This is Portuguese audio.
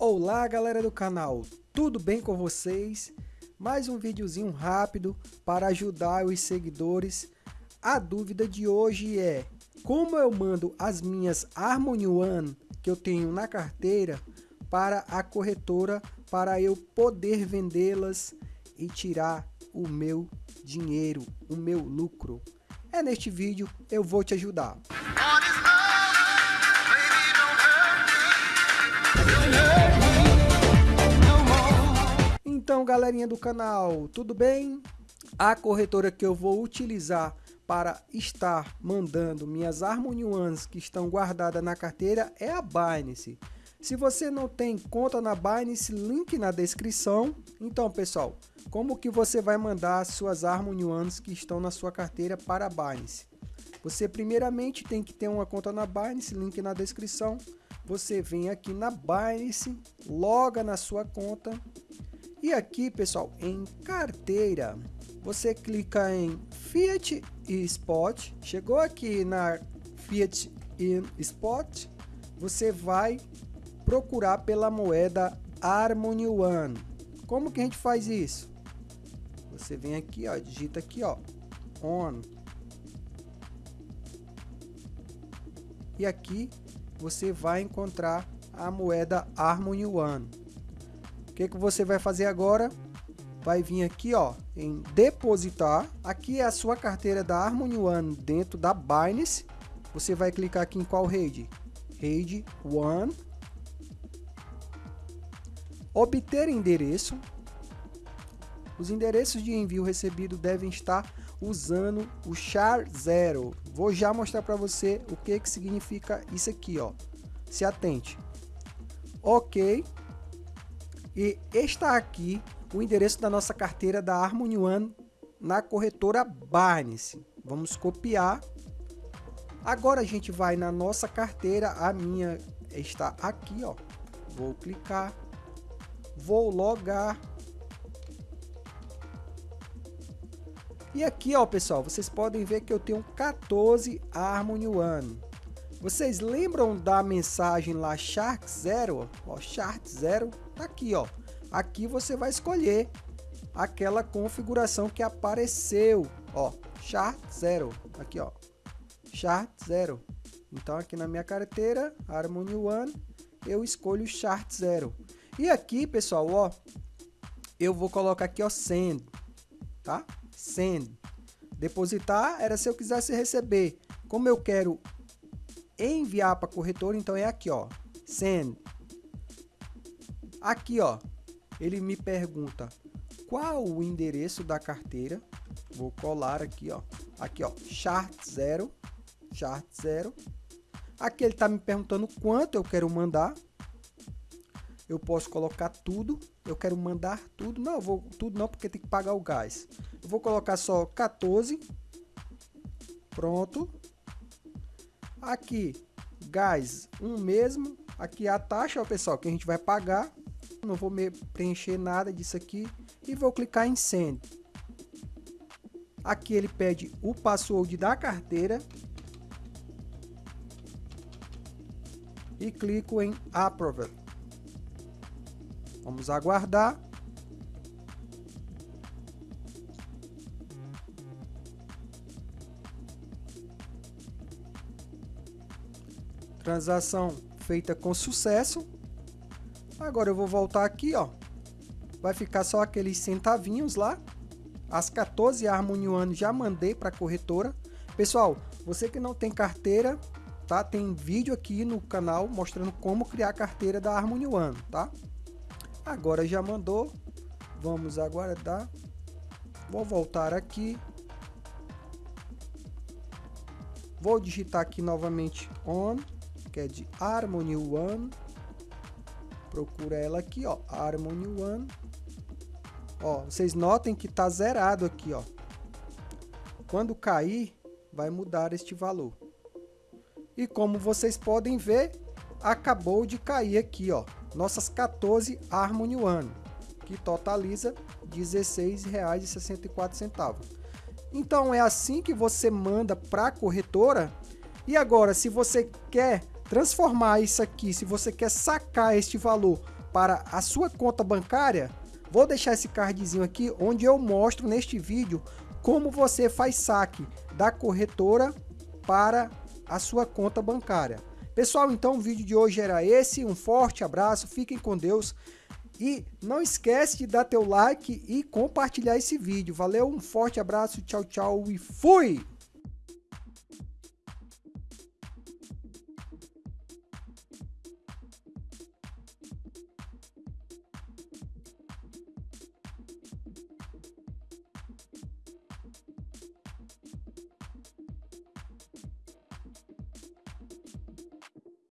Olá galera do canal, tudo bem com vocês? Mais um videozinho rápido para ajudar os seguidores. A dúvida de hoje é como eu mando as minhas Harmony One que eu tenho na carteira para a corretora para eu poder vendê-las e tirar o meu dinheiro, o meu lucro. É neste vídeo eu vou te ajudar. Então, galerinha do canal, tudo bem? A corretora que eu vou utilizar para estar mandando minhas Harmony Ones que estão guardadas na carteira é a Binance. Se você não tem conta na Binance, link na descrição. Então, pessoal, como que você vai mandar suas Harmony Ones que estão na sua carteira para a Binance? Você primeiramente tem que ter uma conta na Binance, link na descrição. Você vem aqui na Binance, loga na sua conta e aqui, pessoal, em carteira, você clica em Fiat e Spot. Chegou aqui na Fiat e Spot, você vai procurar pela moeda Harmony One. Como que a gente faz isso? Você vem aqui, ó, digita aqui, ó, on. E aqui você vai encontrar a moeda Harmony One que, que você vai fazer agora? Vai vir aqui ó, em depositar. Aqui é a sua carteira da Harmony One dentro da Binance. Você vai clicar aqui em qual rede? Rede One. Obter endereço. Os endereços de envio recebido devem estar usando o char 0. Vou já mostrar para você o que, que significa isso aqui. Ó. Se atente. Ok. E está aqui o endereço da nossa carteira da Harmony One na corretora Binance. Vamos copiar. Agora a gente vai na nossa carteira, a minha está aqui, ó. Vou clicar, vou logar. E aqui, ó, pessoal, vocês podem ver que eu tenho 14 Harmony One. Vocês lembram da mensagem lá Shark Zero? Ó, Shark Zero tá aqui, ó. Aqui você vai escolher aquela configuração que apareceu, ó, Shark Zero. Aqui, ó, Shark Zero. Então aqui na minha carteira, Harmony One, eu escolho Shark Zero. E aqui, pessoal, ó, eu vou colocar aqui, ó, Send, tá? Send. Depositar era se eu quisesse receber. Como eu quero enviar para corretora, então é aqui, ó, send. Aqui, ó, ele me pergunta qual o endereço da carteira. Vou colar aqui, ó. Aqui, ó, chart 0, chart 0. Aqui ele está me perguntando quanto eu quero mandar. Eu posso colocar tudo. Eu quero mandar tudo. Não, vou tudo não, porque tem que pagar o gás. Eu vou colocar só 14. Pronto. Aqui, gás, um mesmo. Aqui a taxa, ó, pessoal, que a gente vai pagar. Não vou preencher nada disso aqui. E vou clicar em Send. Aqui ele pede o password da carteira. E clico em Approve. Vamos aguardar. Transação feita com sucesso. Agora eu vou voltar aqui, ó. Vai ficar só aqueles centavinhos lá. As 14 Harmony One já mandei para a corretora. Pessoal, você que não tem carteira, tá? Tem vídeo aqui no canal mostrando como criar a carteira da Harmony One, tá? Agora já mandou. Vamos aguardar. Vou voltar aqui. Vou digitar aqui novamente on que é de Harmony One. Procura ela aqui, ó, Harmony One. Ó, vocês notem que tá zerado aqui, ó. Quando cair, vai mudar este valor. E como vocês podem ver, acabou de cair aqui, ó, nossas 14 Harmony One, que totaliza R$ 16,64. Então é assim que você manda para a corretora. E agora, se você quer transformar isso aqui, se você quer sacar este valor para a sua conta bancária, vou deixar esse cardzinho aqui onde eu mostro neste vídeo como você faz saque da corretora para a sua conta bancária. Pessoal, então o vídeo de hoje era esse, um forte abraço, fiquem com Deus e não esquece de dar teu like e compartilhar esse vídeo. Valeu, um forte abraço, tchau, tchau e fui!